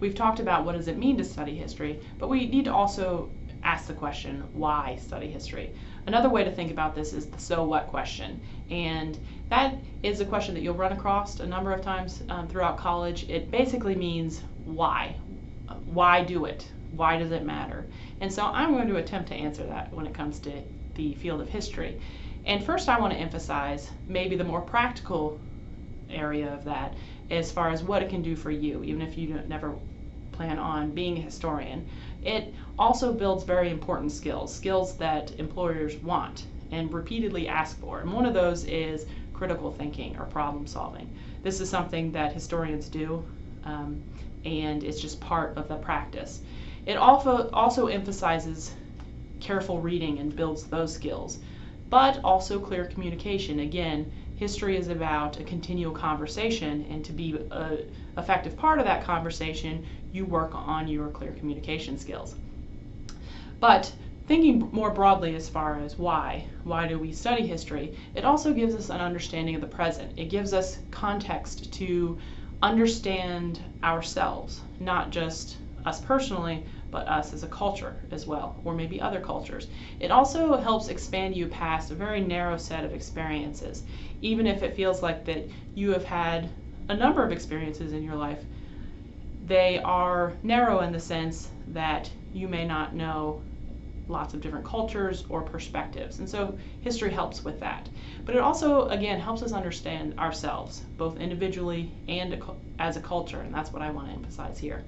we've talked about what does it mean to study history, but we need to also ask the question, why study history? Another way to think about this is the so what question. And that is a question that you'll run across a number of times um, throughout college. It basically means why. Why do it? Why does it matter? And so I'm going to attempt to answer that when it comes to the field of history. And first, I want to emphasize maybe the more practical area of that as far as what it can do for you, even if you never plan on being a historian. It also builds very important skills, skills that employers want and repeatedly ask for. And one of those is critical thinking or problem solving. This is something that historians do, um, and it's just part of the practice. It also, also emphasizes careful reading and builds those skills, but also clear communication. Again, history is about a continual conversation, and to be an effective part of that conversation, you work on your clear communication skills. But thinking more broadly as far as why, why do we study history, it also gives us an understanding of the present. It gives us context to understand ourselves, not just us personally, but us as a culture as well, or maybe other cultures. It also helps expand you past a very narrow set of experiences, even if it feels like that you have had a number of experiences in your life. They are narrow in the sense that you may not know lots of different cultures or perspectives. And so history helps with that. But it also, again, helps us understand ourselves, both individually and as a culture, and that's what I want to emphasize here.